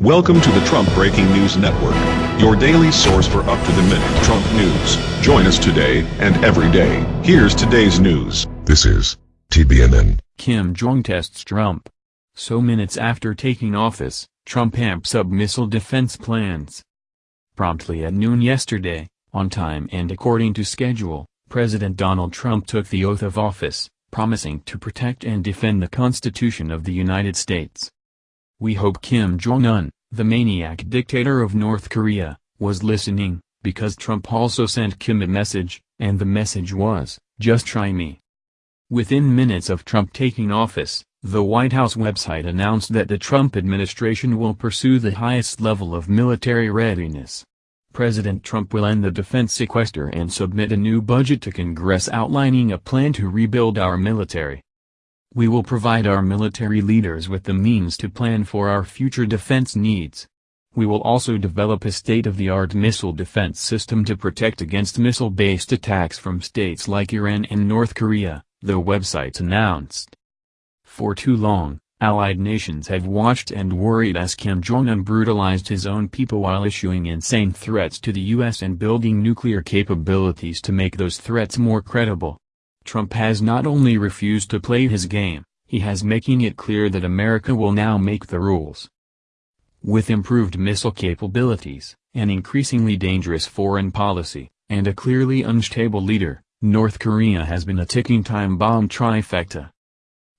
Welcome to the Trump Breaking News Network, your daily source for up-to-the-minute Trump news. Join us today and every day. Here's today's news. This is TBNN. Kim Jong tests Trump. So minutes after taking office, Trump amps up missile defense plans. Promptly at noon yesterday, on time and according to schedule, President Donald Trump took the oath of office, promising to protect and defend the Constitution of the United States. We hope Kim Jong-un, the maniac dictator of North Korea, was listening, because Trump also sent Kim a message, and the message was, just try me. Within minutes of Trump taking office, the White House website announced that the Trump administration will pursue the highest level of military readiness. President Trump will end the defense sequester and submit a new budget to Congress outlining a plan to rebuild our military. We will provide our military leaders with the means to plan for our future defense needs. We will also develop a state-of-the-art missile defense system to protect against missile-based attacks from states like Iran and North Korea, the website announced. For too long, Allied nations have watched and worried as Kim Jong-un brutalized his own people while issuing insane threats to the U.S. and building nuclear capabilities to make those threats more credible. Trump has not only refused to play his game, he has making it clear that America will now make the rules. With improved missile capabilities, an increasingly dangerous foreign policy, and a clearly unstable leader, North Korea has been a ticking time bomb trifecta.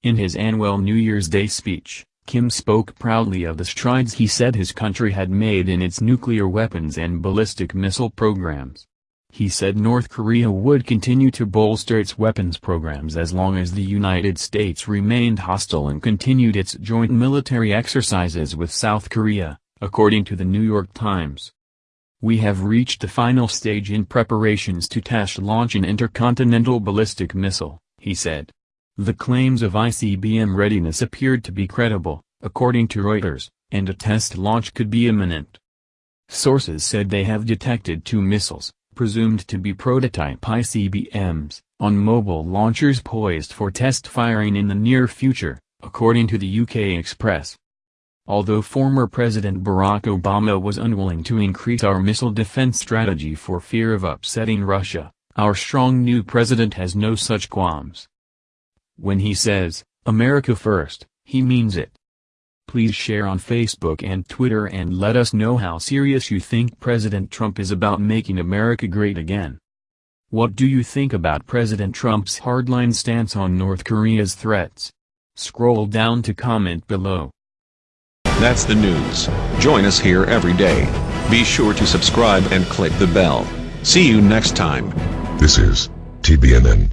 In his annual New Year's Day speech, Kim spoke proudly of the strides he said his country had made in its nuclear weapons and ballistic missile programs. He said North Korea would continue to bolster its weapons programs as long as the United States remained hostile and continued its joint military exercises with South Korea, according to the New York Times. We have reached the final stage in preparations to test launch an intercontinental ballistic missile, he said. The claims of ICBM readiness appeared to be credible, according to Reuters, and a test launch could be imminent. Sources said they have detected two missiles, presumed to be prototype ICBMs, on mobile launchers poised for test firing in the near future, according to the UK Express. Although former President Barack Obama was unwilling to increase our missile defense strategy for fear of upsetting Russia, our strong new president has no such qualms. When he says, America first, he means it. Please share on Facebook and Twitter and let us know how serious you think President Trump is about making America great again. What do you think about President Trump's hardline stance on North Korea's threats? Scroll down to comment below. That's the news. Join us here every day. Be sure to subscribe and click the bell. See you next time. This is TBNN.